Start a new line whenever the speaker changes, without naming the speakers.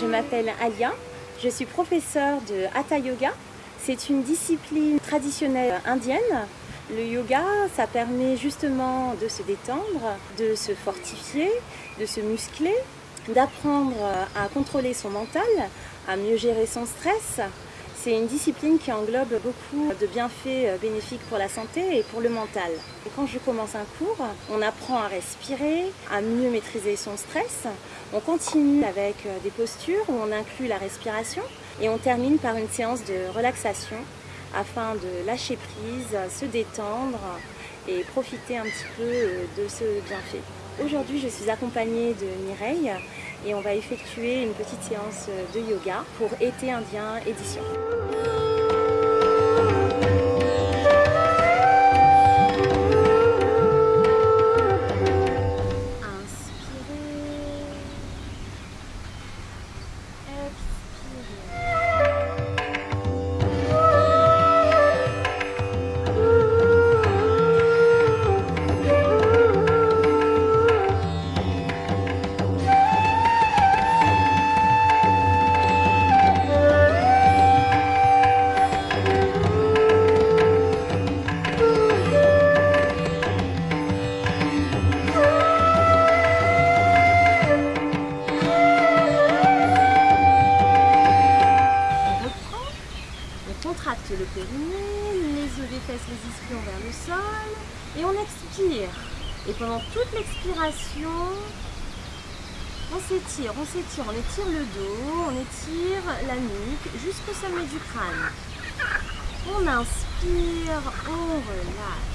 Je m'appelle Alia, je suis professeure de Hatha Yoga. C'est une discipline traditionnelle indienne. Le yoga, ça permet justement de se détendre, de se fortifier, de se muscler, d'apprendre à contrôler son mental, à mieux gérer son stress, c'est une discipline qui englobe beaucoup de bienfaits euh, bénéfiques pour la santé et pour le mental. Et quand je commence un cours, on apprend à respirer, à mieux maîtriser son stress. On continue avec euh, des postures où on inclut la respiration et on termine par une séance de relaxation afin de lâcher prise, se détendre et profiter un petit peu euh, de ce bienfait. Aujourd'hui, je suis accompagnée de Mireille et on va effectuer une petite séance de yoga pour Été Indien édition. Le périnée, les os des fesses, les ischions vers le sol et on expire. Et pendant toute l'expiration, on s'étire, on s'étire, on étire le dos, on étire la nuque jusqu'au sommet du crâne. On inspire, on relâche.